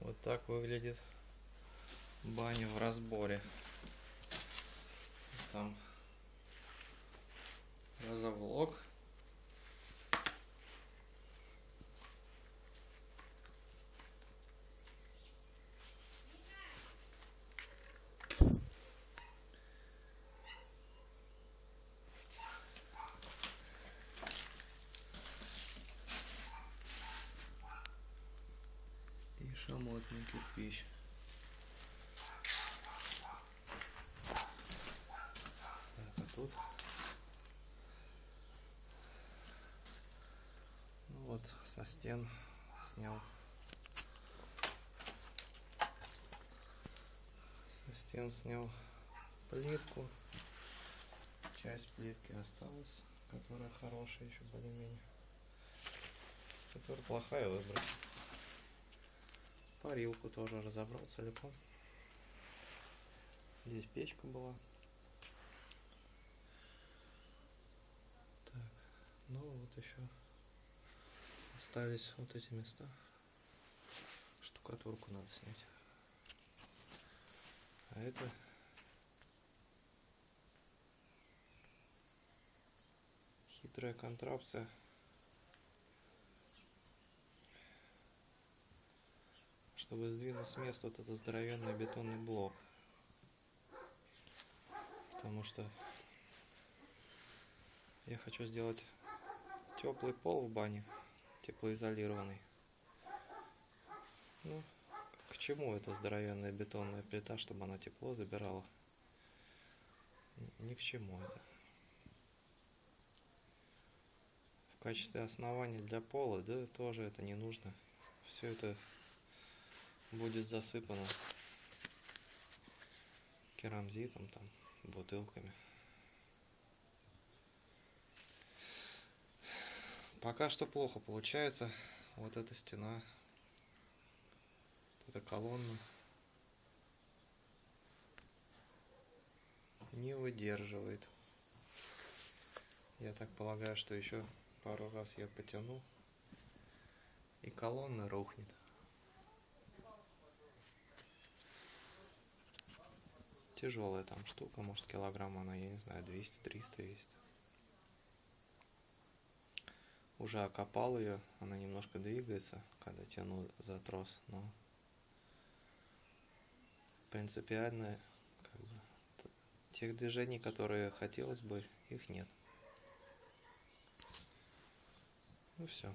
Вот так выглядит баня в разборе. Там газоблок. И шамотный кирпич. Так, а тут? Ну вот со стен снял. Со стен снял плитку. Часть плитки осталась которая хорошая еще более-менее. Которая плохая выбрать парилку тоже разобрал целиком здесь печка была. Так ну вот еще остались вот эти места. Штукатурку надо снять. А это хитрая контрапция чтобы сдвинуть с места вот этот здоровенный бетонный блок. Потому что я хочу сделать теплый пол в бане теплоизолированный. Ну к чему эта здоровенная бетонная плита чтобы она тепло забирала? Ни к чему это. В качестве основания для пола да тоже это не нужно. Все это будет засыпано керамзитом там бутылками. Пока что плохо получается. Вот эта стена вот эта колонна. Не выдерживает. Я так полагаю что еще пару раз я потяну и колонна рухнет тяжелая там штука может килограмм она я не знаю 200 300 весит уже окопал ее она немножко двигается когда тяну за трос но принципиально как бы, тех движений которые хотелось бы их нет. Ну все